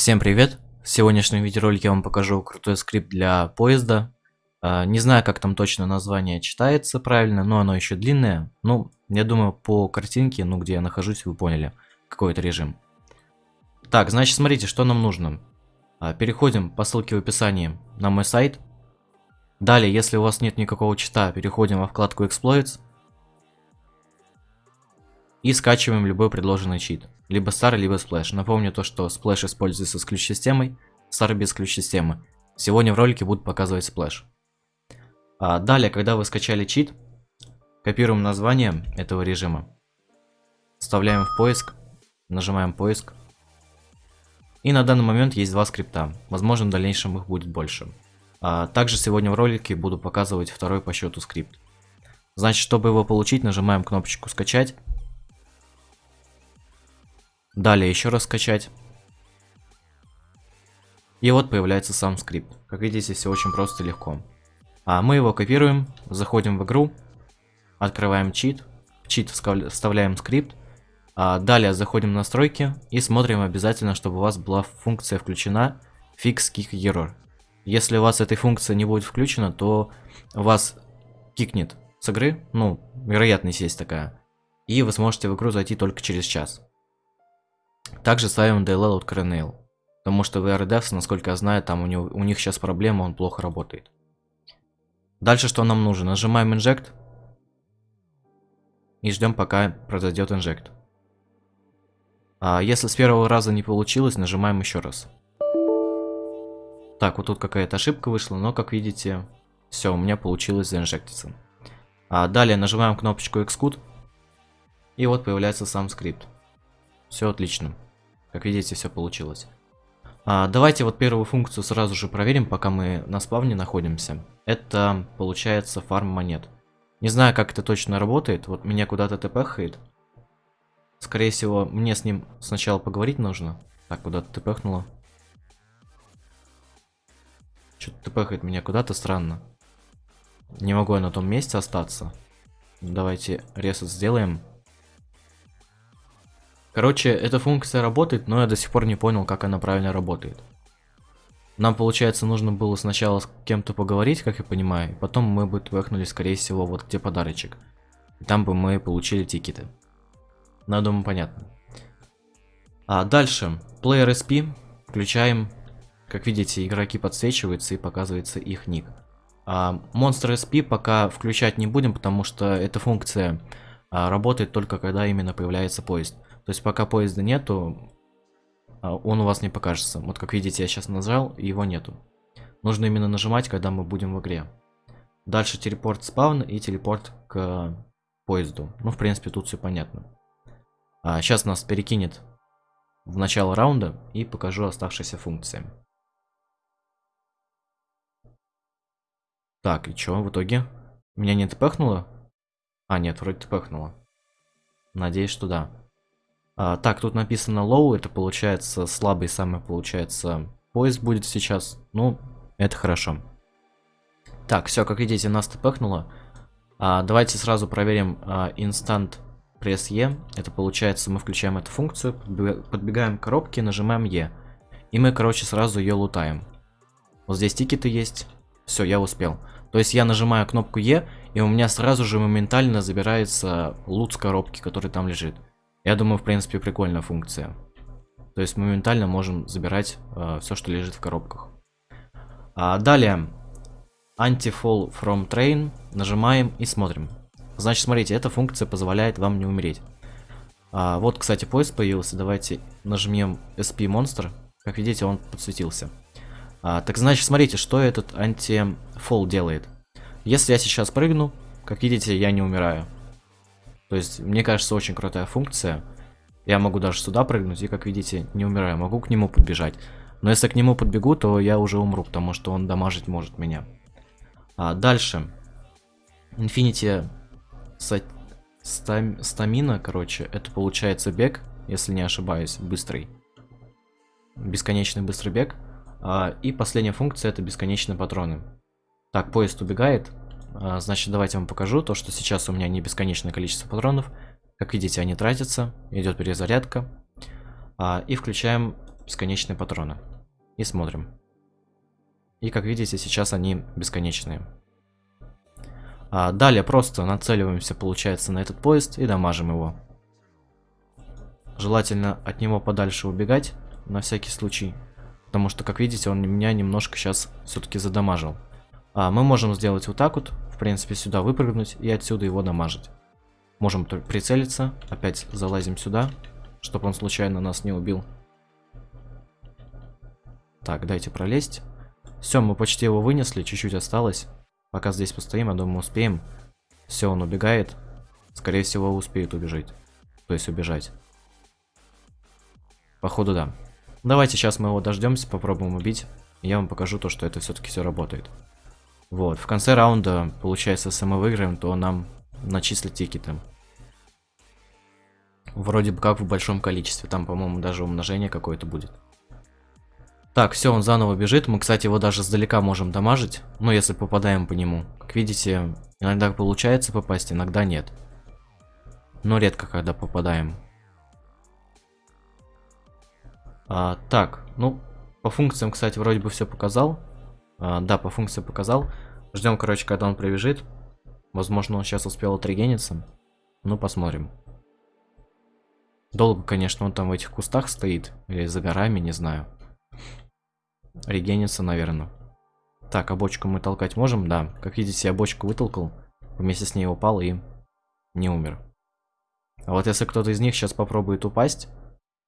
Всем привет! В сегодняшнем видеоролике я вам покажу крутой скрипт для поезда. А, не знаю, как там точно название читается правильно, но оно еще длинное. Ну, я думаю, по картинке, ну, где я нахожусь, вы поняли, какой это режим. Так, значит, смотрите, что нам нужно. А, переходим по ссылке в описании на мой сайт. Далее, если у вас нет никакого чита, переходим во вкладку Exploits. И скачиваем любой предложенный чит. Либо Star, либо Splash. Напомню то, что Splash используется с ключ-системой, Star без ключ-системы. Сегодня в ролике буду показывать Splash. А далее, когда вы скачали чит, копируем название этого режима. Вставляем в поиск, нажимаем поиск. И на данный момент есть два скрипта. Возможно, в дальнейшем их будет больше. А также сегодня в ролике буду показывать второй по счету скрипт. Значит, чтобы его получить, нажимаем кнопочку «Скачать». Далее еще раз скачать. И вот появляется сам скрипт. Как видите, все очень просто и легко. А мы его копируем, заходим в игру, открываем чит, в чит вставляем скрипт, а далее заходим в настройки и смотрим обязательно, чтобы у вас была функция включена Fix Kick Error. Если у вас этой функции не будет включена, то вас кикнет с игры, ну, вероятность есть такая, и вы сможете в игру зайти только через час. Также ставим DLL от Kernel. Потому что в RDevs, насколько я знаю, там у, него, у них сейчас проблема, он плохо работает. Дальше что нам нужно? Нажимаем Inject. И ждем, пока произойдет Inject. А если с первого раза не получилось, нажимаем еще раз. Так, вот тут какая-то ошибка вышла, но как видите, все, у меня получилось заинжектиться. А далее нажимаем кнопочку Xcode. И вот появляется сам скрипт. Все отлично. Как видите, все получилось. А, давайте вот первую функцию сразу же проверим, пока мы на спавне находимся. Это получается фарм монет. Не знаю, как это точно работает. Вот меня куда-то тпхает. Скорее всего, мне с ним сначала поговорить нужно. Так, куда-то тпхнуло. Что-то тпхает меня куда-то странно. Не могу я на том месте остаться. Давайте ресет сделаем. Короче, эта функция работает, но я до сих пор не понял, как она правильно работает. Нам, получается, нужно было сначала с кем-то поговорить, как я понимаю, потом мы бы твэхнули, скорее всего, вот где подарочек. И там бы мы получили тикеты. Ну, думаю, понятно. А дальше, Player SP, включаем. Как видите, игроки подсвечиваются и показывается их ник. А Monster SP пока включать не будем, потому что эта функция а, работает только когда именно появляется поезд. То есть пока поезда нету, а, он у вас не покажется. Вот как видите, я сейчас нажал, и его нету. Нужно именно нажимать, когда мы будем в игре. Дальше телепорт спавн и телепорт к поезду. Ну, в принципе, тут все понятно. А, сейчас нас перекинет в начало раунда и покажу оставшиеся функции. Так, и что в итоге? Меня не тпхнуло? А, нет, вроде тпхнуло. Надеюсь, что да. А, так, тут написано low, это получается слабый самый, получается, поезд будет сейчас. Ну, это хорошо. Так, все, как видите, нас тпхнуло. А, давайте сразу проверим а, instant press E. Это получается, мы включаем эту функцию, подбегаем к коробке, нажимаем E. И мы, короче, сразу ее лутаем. Вот здесь тикеты есть. Все, я успел. То есть я нажимаю кнопку E, и у меня сразу же моментально забирается лут с коробки, который там лежит. Я думаю, в принципе, прикольная функция. То есть моментально можем забирать э, все, что лежит в коробках. А далее, Anti-Fall from Train. Нажимаем и смотрим. Значит, смотрите, эта функция позволяет вам не умереть. А, вот, кстати, поезд появился. Давайте нажмем SP Monster. Как видите, он подсветился. А, так значит, смотрите, что этот Anti-Fall делает. Если я сейчас прыгну, как видите, я не умираю. То есть, мне кажется, очень крутая функция. Я могу даже сюда прыгнуть и, как видите, не умираю. Могу к нему подбежать. Но если к нему подбегу, то я уже умру, потому что он дамажить может меня. А, дальше. Infinity стамина, короче, это получается бег, если не ошибаюсь, быстрый. Бесконечный быстрый бег. А, и последняя функция это бесконечные патроны. Так, поезд убегает. А, значит, давайте вам покажу то, что сейчас у меня не бесконечное количество патронов. Как видите, они тратятся, идет перезарядка. А, и включаем бесконечные патроны. И смотрим. И как видите, сейчас они бесконечные. А далее просто нацеливаемся, получается, на этот поезд и дамажим его. Желательно от него подальше убегать, на всякий случай. Потому что, как видите, он меня немножко сейчас все-таки задамажил. А мы можем сделать вот так вот, в принципе, сюда выпрыгнуть и отсюда его дамажить. Можем прицелиться, опять залазим сюда, чтобы он случайно нас не убил. Так, дайте пролезть. Все, мы почти его вынесли, чуть-чуть осталось. Пока здесь постоим, я думаю, успеем. Все, он убегает. Скорее всего, успеет убежать. То есть убежать. Походу, да. Давайте сейчас мы его дождемся, попробуем убить. Я вам покажу то, что это все-таки все работает. Вот, в конце раунда, получается, если мы выиграем, то нам начислят тикеты. Вроде бы как в большом количестве. Там, по-моему, даже умножение какое-то будет. Так, все, он заново бежит. Мы, кстати, его даже сдалека можем дамажить. Ну, если попадаем по нему. Как видите, иногда получается попасть, иногда нет. Но редко, когда попадаем. А, так, ну, по функциям, кстати, вроде бы все показал. А, да, по функции показал. Ждем, короче, когда он пробежит. Возможно, он сейчас успел отрегениться. Ну, посмотрим. Долго, конечно, он там в этих кустах стоит. Или за горами, не знаю. Регенится, наверное. Так, а бочку мы толкать можем? Да. Как видите, я бочку вытолкал. Вместе с ней упал и не умер. А вот если кто-то из них сейчас попробует упасть,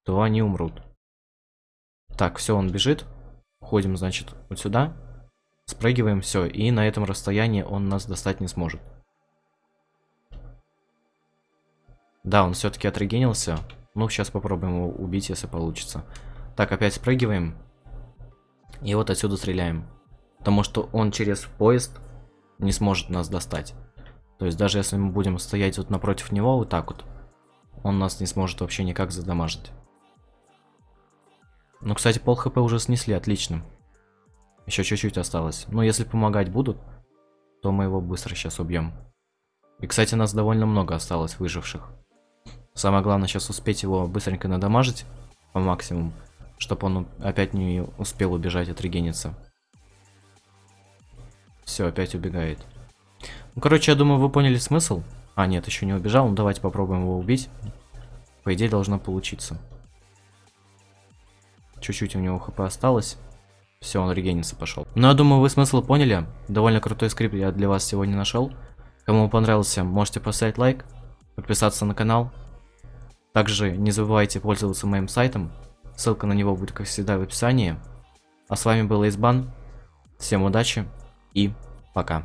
то они умрут. Так, все, он бежит. Ходим, значит, вот сюда. Спрыгиваем, все. И на этом расстоянии он нас достать не сможет. Да, он все-таки отрегенился. Ну, сейчас попробуем его убить, если получится. Так, опять спрыгиваем. И вот отсюда стреляем. Потому что он через поезд не сможет нас достать. То есть даже если мы будем стоять вот напротив него, вот так вот, он нас не сможет вообще никак задамажить. Ну, кстати, пол хп уже снесли, отлично. Еще чуть-чуть осталось. Но если помогать будут, то мы его быстро сейчас убьем. И, кстати, нас довольно много осталось выживших. Самое главное сейчас успеть его быстренько надамажить по максимуму, чтобы он опять не успел убежать от регениться. Все, опять убегает. Ну, короче, я думаю, вы поняли смысл. А, нет, еще не убежал. Ну, давайте попробуем его убить. По идее, должно получиться. Чуть-чуть у него хп осталось. Все, он регениться пошел. Ну, я думаю, вы смысл поняли. Довольно крутой скрипт я для вас сегодня нашел. Кому понравился, можете поставить лайк, подписаться на канал. Также не забывайте пользоваться моим сайтом. Ссылка на него будет, как всегда, в описании. А с вами был Эйсбан. Всем удачи и пока.